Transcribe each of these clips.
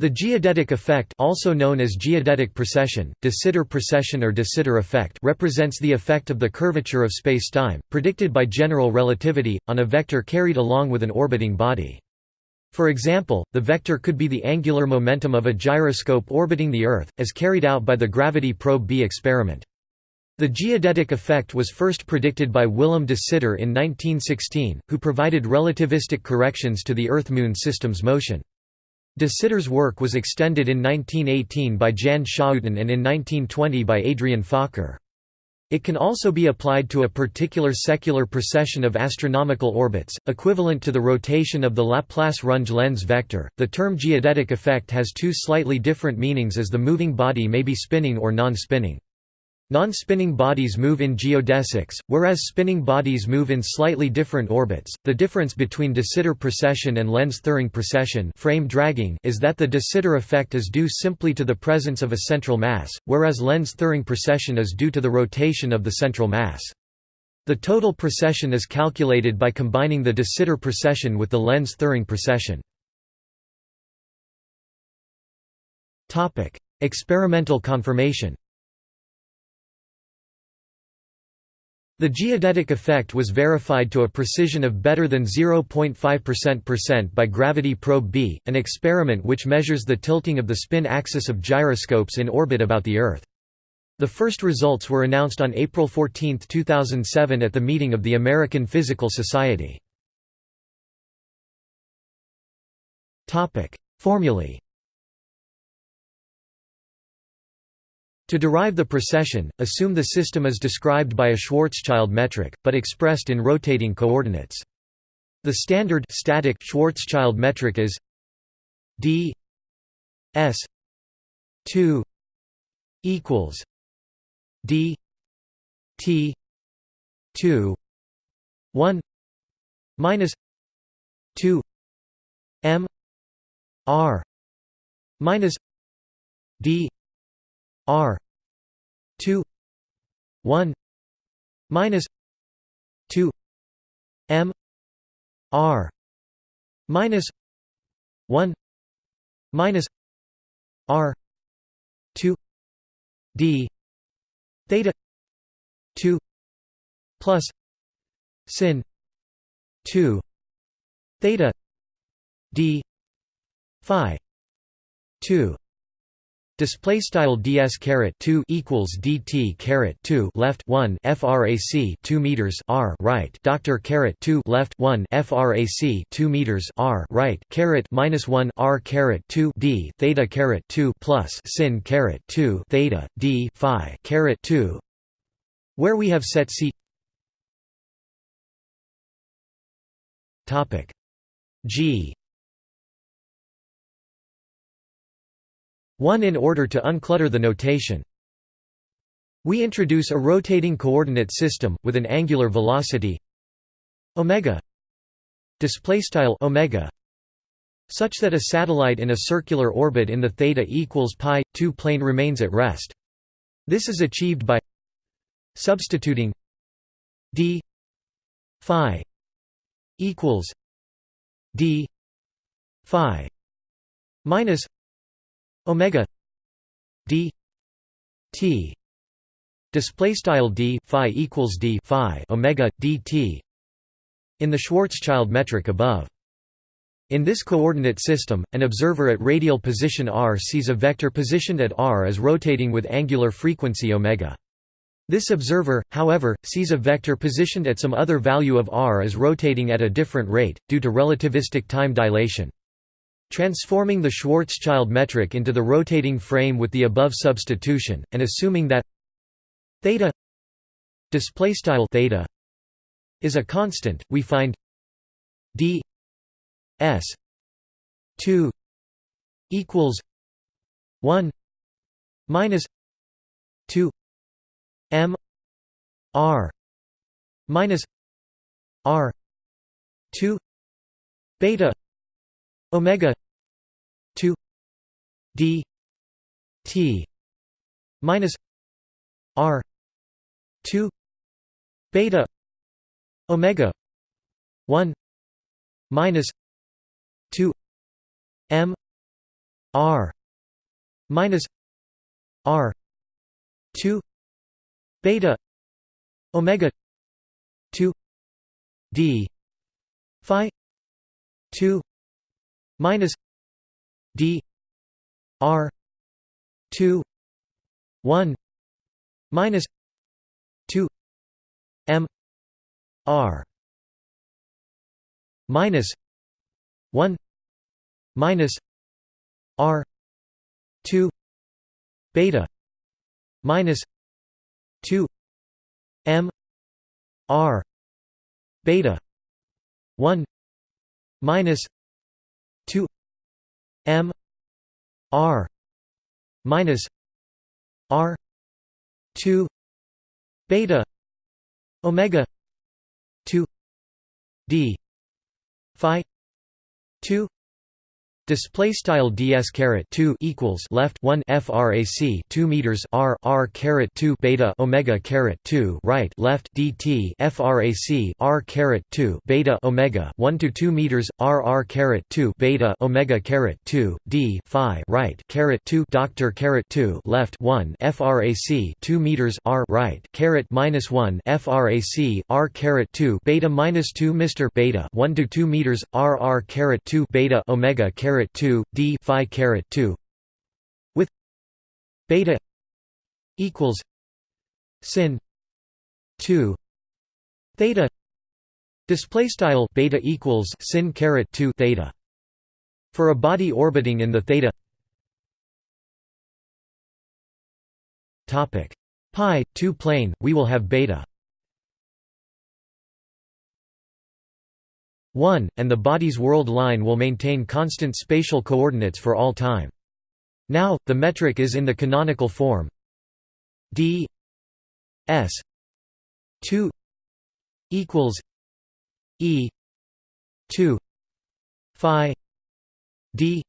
The geodetic effect also known as geodetic precession, de Sitter precession or de Sitter effect represents the effect of the curvature of spacetime, predicted by general relativity, on a vector carried along with an orbiting body. For example, the vector could be the angular momentum of a gyroscope orbiting the Earth, as carried out by the Gravity Probe B experiment. The geodetic effect was first predicted by Willem de Sitter in 1916, who provided relativistic corrections to the Earth–Moon system's motion. De Sitter's work was extended in 1918 by Jan Schouten and in 1920 by Adriaan Fokker. It can also be applied to a particular secular precession of astronomical orbits, equivalent to the rotation of the Laplace-Runge Lenz vector. The term geodetic effect has two slightly different meanings as the moving body may be spinning or non-spinning. Non-spinning bodies move in geodesics, whereas spinning bodies move in slightly different orbits. The difference between de Sitter precession and Lense-Thirring precession frame dragging is that the de Sitter effect is due simply to the presence of a central mass, whereas Lense-Thirring precession is due to the rotation of the central mass. The total precession is calculated by combining the de Sitter precession with the Lense-Thirring precession. Experimental confirmation The geodetic effect was verified to a precision of better than 0.5% by Gravity Probe B, an experiment which measures the tilting of the spin axis of gyroscopes in orbit about the Earth. The first results were announced on April 14, 2007 at the meeting of the American Physical Society. Formulae To derive the precession, assume the system is described by a Schwarzschild metric, but expressed in rotating coordinates. The standard static Schwarzschild metric is d s 2 equals d t 2 1 minus 2 m r minus d R two one minus two M R minus one minus R two D theta two plus sin two theta D phi two Display style ds caret 2 equals dt caret 2 left 1 frac 2 meters r right. Doctor caret 2 left 1 frac 2 meters r right. Caret minus 1 r caret 2 d theta caret 2 plus sin caret 2 theta d phi caret 2 where we have set c topic g 1 in order to unclutter the notation. We introduce a rotating coordinate system with an angular velocity omega display style omega such that a satellite in a circular orbit in the theta equals pi 2 plane remains at rest. This is achieved by substituting d phi equals d phi minus omega d t display style d phi equals d phi omega dt in the Schwarzschild metric above. In this coordinate system, an observer at radial position r sees a vector positioned at r as rotating with angular frequency omega. This observer, however, sees a vector positioned at some other value of r as rotating at a different rate, due to relativistic time dilation. Transforming the Schwarzschild metric into the rotating frame with the above substitution, and assuming that theta theta is a constant, we find d s 2 equals 1 minus 2 m r minus r 2 beta omega 2 d t minus r 2 beta omega 1 minus 2 m r minus r 2 beta omega 2 d phi 2 minus d r 2 1 minus 2 m r minus 1 minus r 2 beta minus 2 m r beta 1 minus 2 m r minus r 2 beta omega 2 d phi 2 Display style ds caret 2 equals left 1 frac 2 meters r r caret 2 beta omega caret 2 right left dt frac r caret 2 beta omega 1 to 2 meters r r caret 2 beta omega caret 2 d phi right caret 2 doctor caret 2 left 1 frac 2 meters r right caret minus 1 frac r caret 2 beta minus 2 mr beta 1 to 2 meters r r caret 2 beta omega caret caret 2 d phi caret 2 with beta equals sin 2 theta display style beta equals sin caret 2 theta for a body orbiting in the theta. Topic. Pi 2 plane we will have beta 1, and the body's world line will maintain constant spatial coordinates for all time. Now, the metric is in the canonical form d s 2 equals e 2 phi d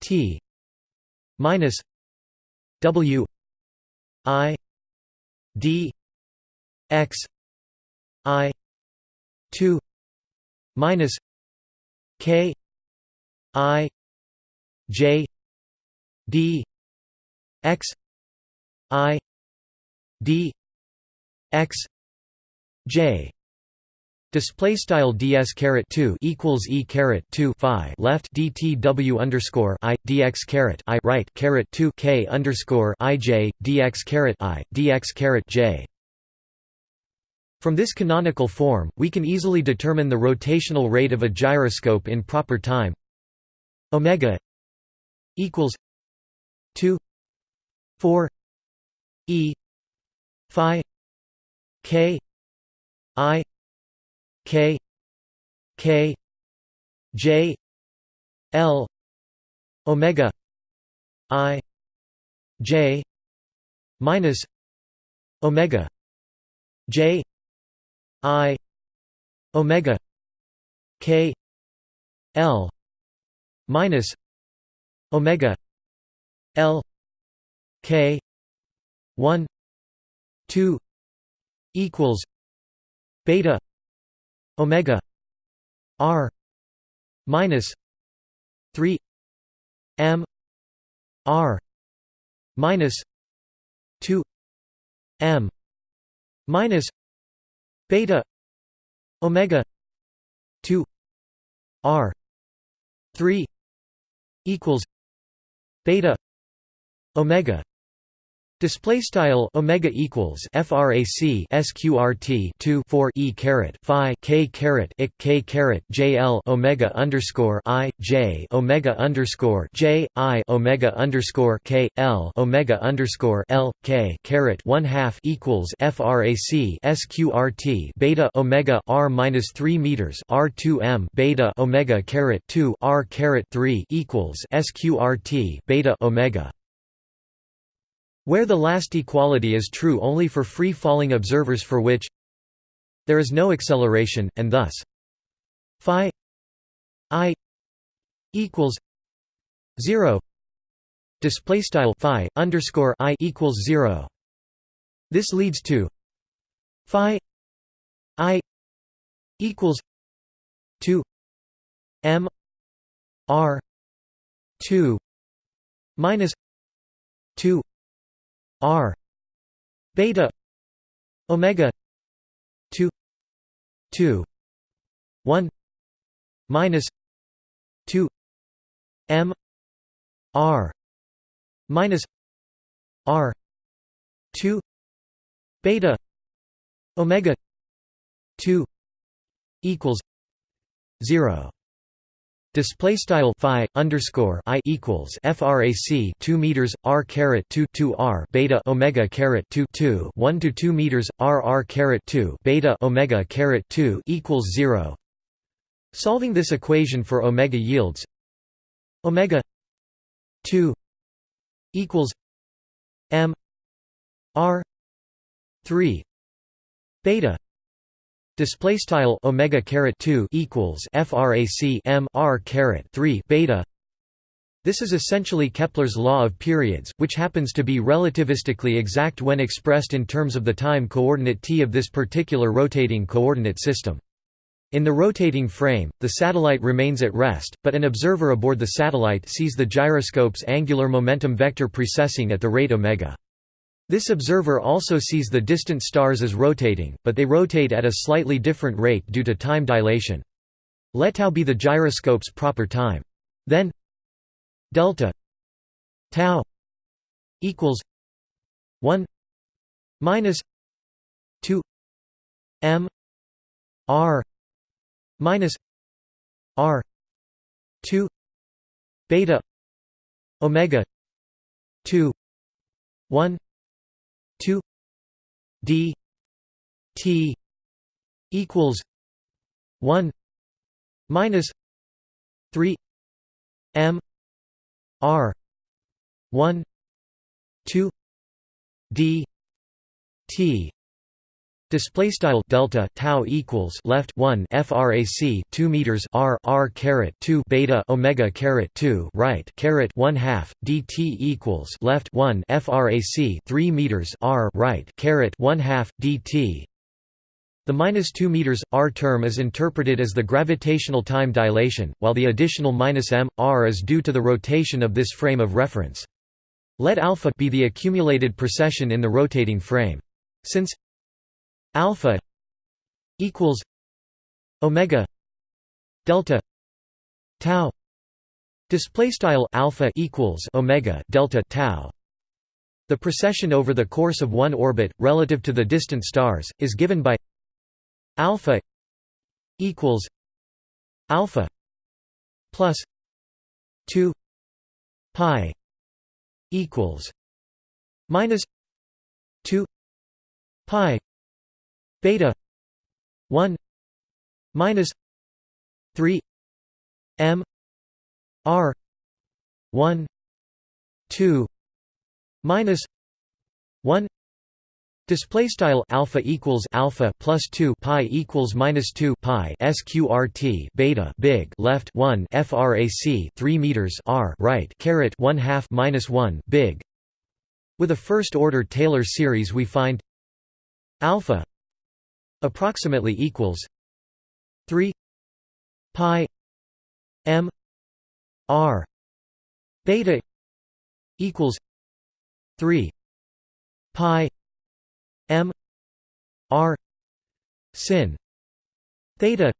t minus w i d x i 2 minus K I J D X I D X J. Display style ds caret two equals e caret two phi left dtw underscore i dx caret i right caret two k underscore i j dx caret i dx caret j from this canonical form, we can easily determine the rotational rate of a gyroscope in proper time. Omega equals 2 4 e phi k i k k j l omega i j minus omega j I omega K L minus omega L K one two equals beta omega R minus three M R minus two M minus beta omega 2 r 3 equals beta omega Display style omega equals frac sqrt 2 4 e caret phi k caret ik k caret jl omega underscore i j omega underscore j i omega underscore k l omega underscore l k caret one half equals frac sqrt beta omega r minus three meters r two m beta omega caret two r caret three equals sqrt beta omega where the last equality is true only for free-falling observers for which there is no acceleration, and thus phi i equals zero display style phi underscore i equals zero. This leads to phi i equals two m r two minus 2 r beta omega 2 2 1 minus 2 m r minus r 2 beta omega 2 equals 0 Display style phi underscore i equals frac 2 meters r caret 2 2 r beta omega caret 2 2 1 to 2 meters r r caret 2 beta omega caret 2 equals 0. Solving this equation for omega yields omega 2 equals m r 3 beta display style omega caret 2 equals frac m r caret 3 beta this is essentially Kepler's law of periods, which happens to be relativistically exact when expressed in terms of the time coordinate t of this particular rotating coordinate system. In the rotating frame, the satellite remains at rest, but an observer aboard the satellite sees the gyroscope's angular momentum vector precessing at the rate omega. This observer also sees the distant stars as rotating, but they rotate at a slightly different rate due to time dilation. Let tau be the gyroscope's proper time. Then delta tau equals 1 minus 2 m r minus r 2 beta omega 2 1 2 d t equals 1 minus 3 m r 1 2 d t Display style delta tau equals left 1 frac 2 meters r r caret 2 beta omega caret 2 right caret 1 half dt equals left 1 frac 3 meters r right caret 1 half dt. The minus 2 meters r term is interpreted as the gravitational time dilation, while the additional minus m r is due to the rotation of this frame of reference. Let alpha be the accumulated precession in the rotating frame. Since alpha equals omega delta tau. Display style alpha equals omega delta tau. The precession over the course of one orbit relative to the distant stars is given by alpha equals alpha plus 2 pi equals minus 2 pi beta 1 minus 3 m r 1 2 minus 1 Display style alpha equals alpha plus two pi equals minus two pi sqrt beta big left one frac three meters r right caret one half minus one big. With a first order Taylor series, we find alpha approximately equals 3 pi m r beta equals 3 pi m r sin theta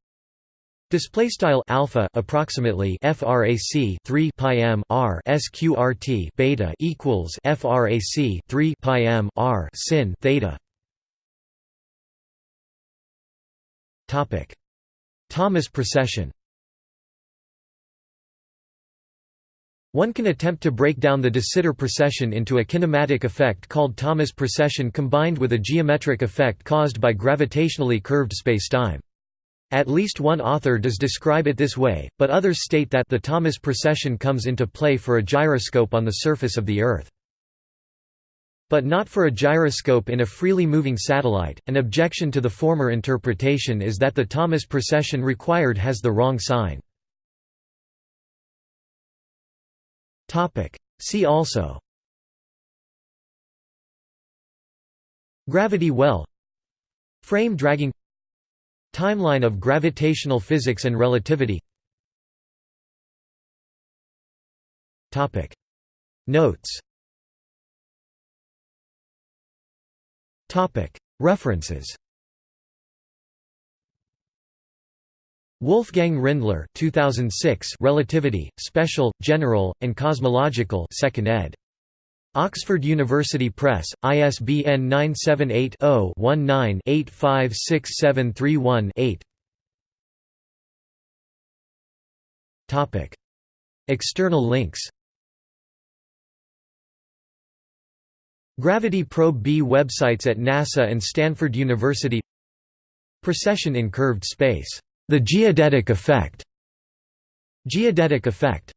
Display style alpha approximately frac 3 pi m r sqrt beta equals frac 3 pi m r sin theta Thomas precession One can attempt to break down the de Sitter precession into a kinematic effect called Thomas precession combined with a geometric effect caused by gravitationally curved spacetime. At least one author does describe it this way, but others state that the Thomas precession comes into play for a gyroscope on the surface of the Earth. But not for a gyroscope in a freely moving satellite. An objection to the former interpretation is that the Thomas precession required has the wrong sign. Topic: See also. Gravity well. Frame dragging. Timeline of gravitational physics and relativity. Topic. Notes References. Wolfgang Rindler 2006 Relativity, Special, General, and Cosmological 2nd ed. Oxford University Press, ISBN 978 0 19 856731 8 External links Gravity Probe B websites at NASA and Stanford University Precession in curved space. The geodetic effect. Geodetic effect